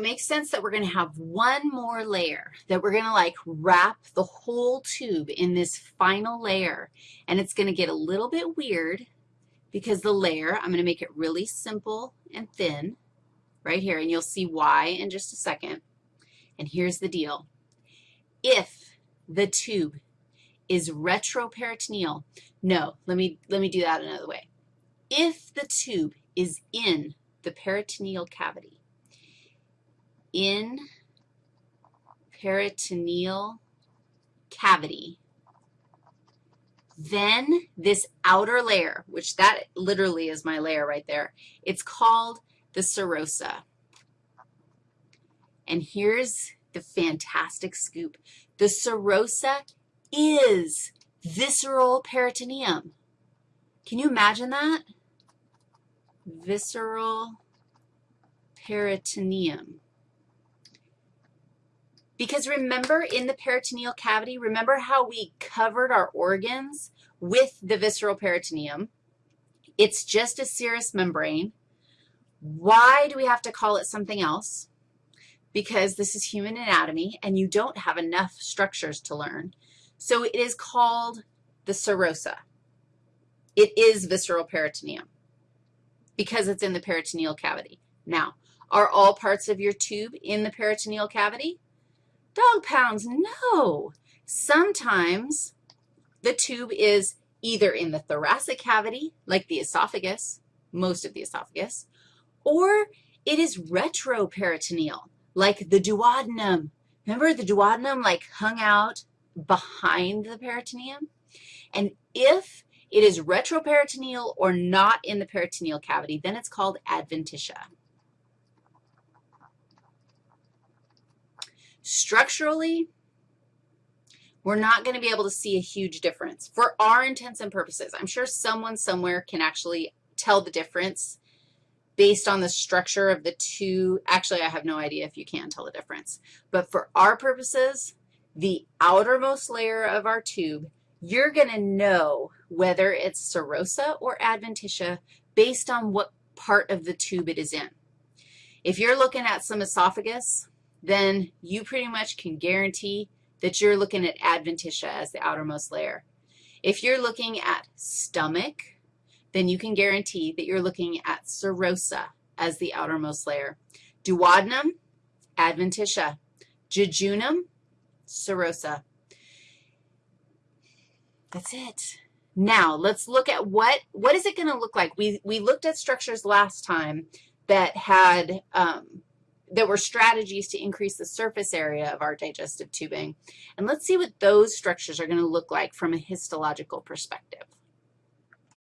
it makes sense that we're going to have one more layer, that we're going to like wrap the whole tube in this final layer, and it's going to get a little bit weird because the layer, I'm going to make it really simple and thin right here, and you'll see why in just a second. And here's the deal. If the tube is retroperitoneal, no, let me, let me do that another way. If the tube is in the peritoneal cavity, in peritoneal cavity, then this outer layer, which that literally is my layer right there, it's called the serosa. And here's the fantastic scoop. The serosa is visceral peritoneum. Can you imagine that? Visceral peritoneum. Because remember in the peritoneal cavity, remember how we covered our organs with the visceral peritoneum? It's just a serous membrane. Why do we have to call it something else? Because this is human anatomy, and you don't have enough structures to learn. So it is called the serosa. It is visceral peritoneum because it's in the peritoneal cavity. Now, are all parts of your tube in the peritoneal cavity? Dog pounds, no. Sometimes the tube is either in the thoracic cavity, like the esophagus, most of the esophagus, or it is retroperitoneal, like the duodenum. Remember the duodenum like hung out behind the peritoneum? And if it is retroperitoneal or not in the peritoneal cavity, then it's called adventitia. Structurally, we're not going to be able to see a huge difference. For our intents and purposes, I'm sure someone somewhere can actually tell the difference based on the structure of the two. Actually, I have no idea if you can tell the difference. But for our purposes, the outermost layer of our tube, you're going to know whether it's serosa or adventitia based on what part of the tube it is in. If you're looking at some esophagus, then you pretty much can guarantee that you're looking at adventitia as the outermost layer. If you're looking at stomach, then you can guarantee that you're looking at serosa as the outermost layer. Duodenum, adventitia. Jejunum, serosa. That's it. Now, let's look at what, what is it going to look like? We, we looked at structures last time that had um, there were strategies to increase the surface area of our digestive tubing. And let's see what those structures are going to look like from a histological perspective.